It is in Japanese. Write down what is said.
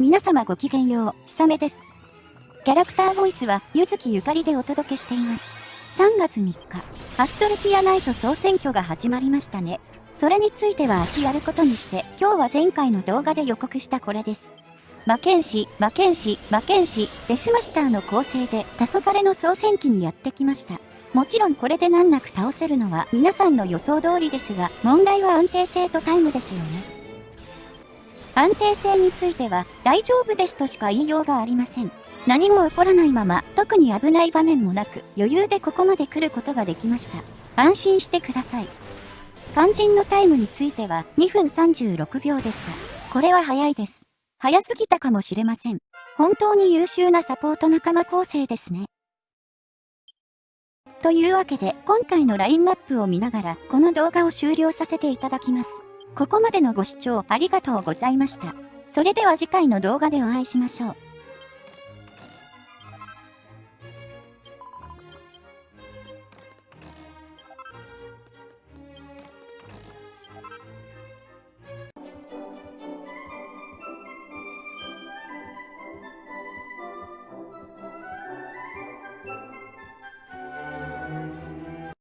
皆様ごきげんよう、ひさめです。キャラクターボイスは、ゆずきゆかりでお届けしています。3月3日、アストルティアナイト総選挙が始まりましたね。それについては明日やることにして、今日は前回の動画で予告したこれです。魔剣士、魔剣士、魔剣士、デスマスターの構成で、黄昏の総選挙にやってきました。もちろんこれで難なく倒せるのは皆さんの予想通りですが、問題は安定性とタイムですよね。安定性については大丈夫ですとしか言いようがありません。何も起こらないまま、特に危ない場面もなく、余裕でここまで来ることができました。安心してください。肝心のタイムについては2分36秒でした。これは早いです。早すぎたかもしれません。本当に優秀なサポート仲間構成ですね。というわけで、今回のラインナップを見ながら、この動画を終了させていただきます。ここまでのご視聴ありがとうございました。それでは次回の動画でお会いしましょう。